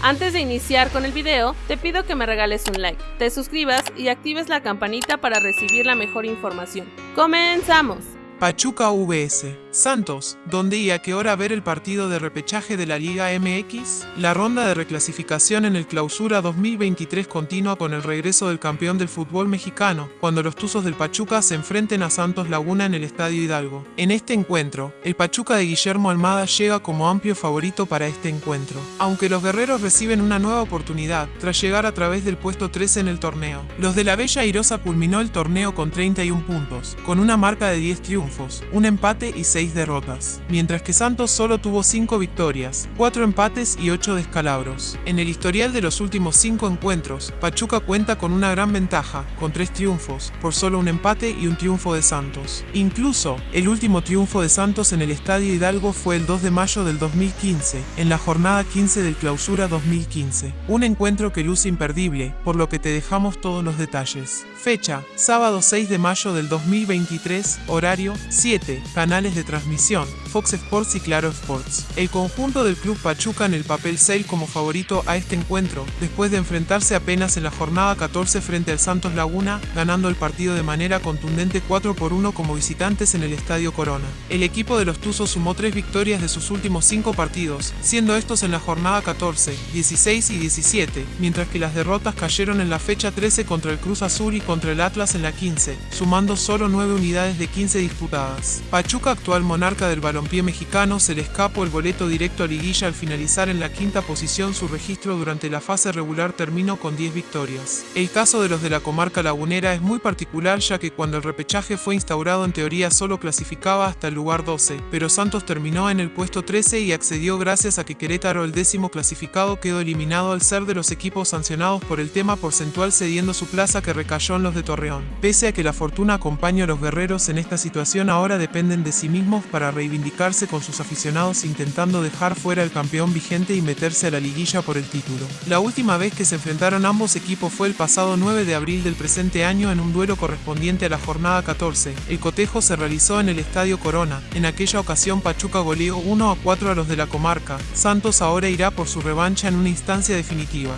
Antes de iniciar con el video, te pido que me regales un like, te suscribas y actives la campanita para recibir la mejor información. ¡Comenzamos! Pachuca VS. Santos, ¿dónde y a qué hora ver el partido de repechaje de la Liga MX? La ronda de reclasificación en el Clausura 2023 continúa con el regreso del campeón del fútbol mexicano, cuando los Tuzos del Pachuca se enfrenten a Santos Laguna en el Estadio Hidalgo. En este encuentro, el Pachuca de Guillermo Almada llega como amplio favorito para este encuentro, aunque los guerreros reciben una nueva oportunidad tras llegar a través del puesto 13 en el torneo. Los de la Bella Irosa culminó el torneo con 31 puntos, con una marca de 10 triunfos, un empate y 6 derrotas, mientras que Santos solo tuvo 5 victorias, 4 empates y 8 descalabros. En el historial de los últimos 5 encuentros, Pachuca cuenta con una gran ventaja, con 3 triunfos, por solo un empate y un triunfo de Santos. Incluso, el último triunfo de Santos en el Estadio Hidalgo fue el 2 de mayo del 2015, en la jornada 15 del Clausura 2015. Un encuentro que luce imperdible, por lo que te dejamos todos los detalles. Fecha, sábado 6 de mayo del 2023, horario 7, canales de transmisión, Fox Sports y Claro Sports. El conjunto del Club Pachuca en el papel 6 como favorito a este encuentro, después de enfrentarse apenas en la jornada 14 frente al Santos Laguna, ganando el partido de manera contundente 4 por 1 como visitantes en el Estadio Corona. El equipo de los Tuzos sumó 3 victorias de sus últimos 5 partidos, siendo estos en la jornada 14, 16 y 17, mientras que las derrotas cayeron en la fecha 13 contra el Cruz Azul y contra el Atlas en la 15, sumando solo 9 unidades de 15 disputadas. Pachuca, actual monarca del balompié mexicano, se le escapó el boleto directo a liguilla al finalizar en la quinta posición su registro durante la fase regular terminó con 10 victorias. El caso de los de la comarca lagunera es muy particular ya que cuando el repechaje fue instaurado en teoría solo clasificaba hasta el lugar 12, pero Santos terminó en el puesto 13 y accedió gracias a que Querétaro el décimo clasificado quedó eliminado al ser de los equipos sancionados por el tema porcentual cediendo su plaza que recayó en los de Torreón. Pese a que la fortuna acompaña a los guerreros en esta situación ahora dependen de sí para reivindicarse con sus aficionados intentando dejar fuera al campeón vigente y meterse a la liguilla por el título. La última vez que se enfrentaron ambos equipos fue el pasado 9 de abril del presente año en un duelo correspondiente a la jornada 14. El cotejo se realizó en el Estadio Corona. En aquella ocasión Pachuca goleó 1 a 4 a los de la comarca. Santos ahora irá por su revancha en una instancia definitiva.